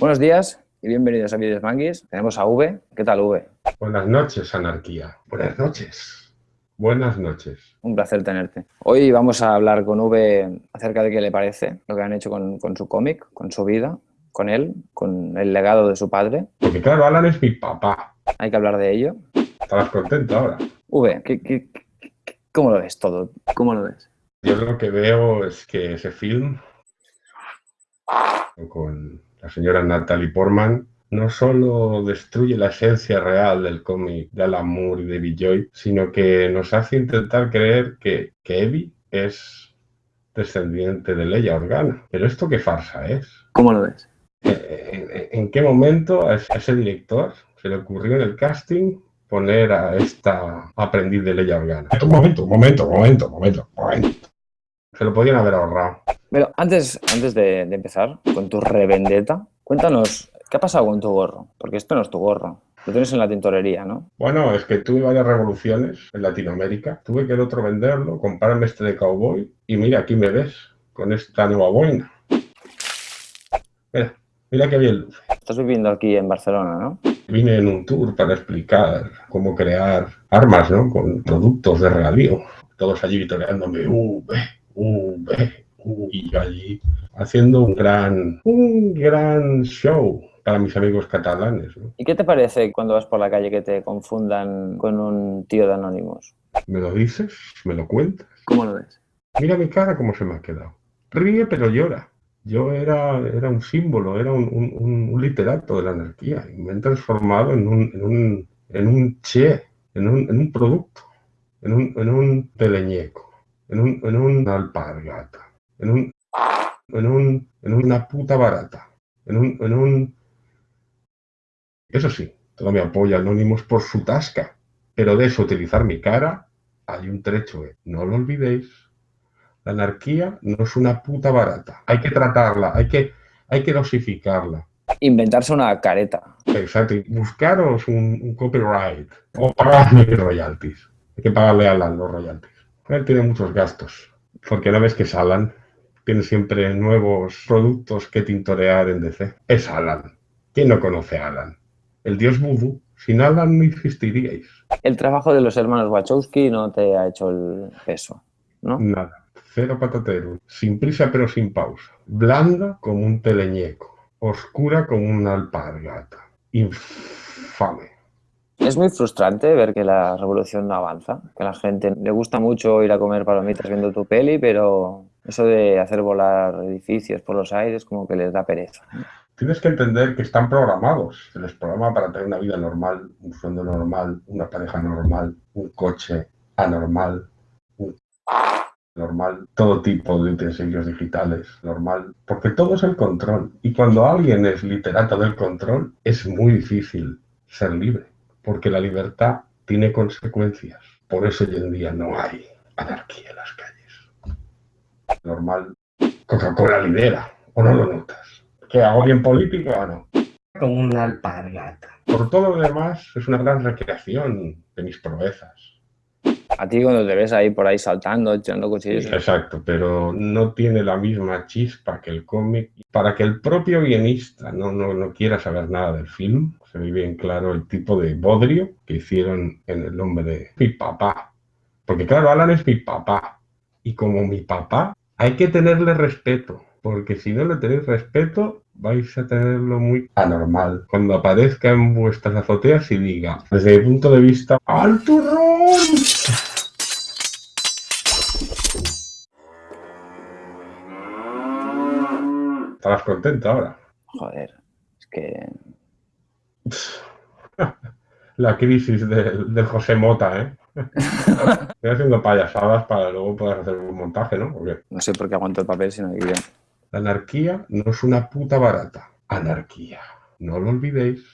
Buenos días y bienvenidos a Videos Manguis. Tenemos a V. ¿Qué tal, V? Buenas noches, anarquía. Buenas noches. Buenas noches. Un placer tenerte. Hoy vamos a hablar con V acerca de qué le parece lo que han hecho con, su cómic, con su vida, con él, con el legado de su padre. Porque claro, Alan es mi papá. Hay que hablar de ello. Estarás contento ahora. V, ¿qué, cómo lo ves todo? ¿Cómo lo ves? Yo lo que veo es que ese film con la señora Natalie Portman, no solo destruye la esencia real del cómic de Alan Moore y de Joy, sino que nos hace intentar creer que, que Evie es descendiente de Leia Organa. Pero esto qué farsa es. ¿Cómo lo ves? ¿En, qué momento a ese director se le ocurrió en el casting poner a esta aprendiz de Leia Organa? Un momento, un momento, un momento, un momento, un momento. Se lo podían haber ahorrado. Pero antes, antes de, empezar con tu revendeta, cuéntanos, ¿qué ha pasado con tu gorro? Porque esto no es tu gorro. Lo tienes en la tintorería, ¿no? Bueno, es que tuve varias revoluciones en Latinoamérica. Tuve que el otro venderlo, comprarme este de cowboy y mira, aquí me ves con esta nueva boina. Mira, mira qué bien luce. Estás viviendo aquí en Barcelona, ¿no? Vine en un tour para explicar cómo crear armas, ¿no? Con productos de regalío. Todos allí vitoreándome, V, V, y yo allí haciendo un gran, un gran show para mis amigos catalanes. ¿Y qué te parece cuando vas por la calle que te confundan con un tío de Anónimos? ¿Me lo dices? ¿Me lo cuentas? ¿Cómo lo ves? Mira mi cara cómo se me ha quedado. Ríe pero llora. Yo era, era un símbolo, era un, literato de la anarquía y me he transformado en un, en un, en un che, en un, en un producto, en un, en un teleñeco, en un, en un alpargata en un, en un, en una puta barata, en un, en un... Eso sí, todo me apoya Anónimos por su tasca, pero de eso utilizar mi cara hay un trecho, ¿eh? no lo olvidéis. La anarquía no es una puta barata, hay que tratarla, hay que, hay que dosificarla. Inventarse una careta. Exacto, buscaros un, copyright o pagarme royalties. Hay que pagarle a Alan los royalties. Él tiene muchos gastos, porque no ves que es Alan tiene siempre nuevos productos que tintorear en DC. Es Alan. ¿Quién no conoce a Alan? El dios voodoo. Sin Alan no existiríais. El trabajo de los hermanos Wachowski no te ha hecho el peso, ¿no? Nada. Cero patatero. Sin prisa pero sin pausa. Blanda como un teleñeco. Oscura como una alpargata. Infame. Es muy frustrante ver que la revolución no avanza, que a la gente le gusta mucho ir a comer palomitas viendo tu peli, pero eso de hacer volar edificios por los aires como que les da pereza. Tienes que entender que están programados. Se les programa para tener una vida normal, un sueldo normal, una pareja normal, un coche anormal, un normal, todo tipo de utensilios digitales normal, porque todo es el control. Y cuando alguien es literato del control, es muy difícil ser libre, porque la libertad tiene consecuencias. Por eso hoy en día no hay anarquía en las calles normal. Coca-Cola lidera, ¿o no lo notas? ¿Que hago bien político o no? Como una alpargata. Por todo lo demás, es una gran recreación de mis proezas. A ti cuando te ves ahí por ahí saltando, echando cuchillos... exacto, pero no tiene la misma chispa que el cómic. Para que el propio guionista no, no, no quiera saber nada del film, se ve bien claro el tipo de bodrio que hicieron en el nombre de mi papá. Porque claro, Alan es mi papá. Y como mi papá, hay que tenerle respeto, porque si no le tenéis respeto, vais a tenerlo muy anormal. Cuando aparezca en vuestras azoteas y diga, desde mi punto de vista, ¡al turrón! Estarás contento ahora. Joder, es que... La crisis del José Mota, ¿eh? Estoy haciendo payasadas para luego poder hacer un montaje, ¿no? No sé por qué aguanto el papel, sino que La anarquía no es una puta barata. Anarquía. No lo olvidéis.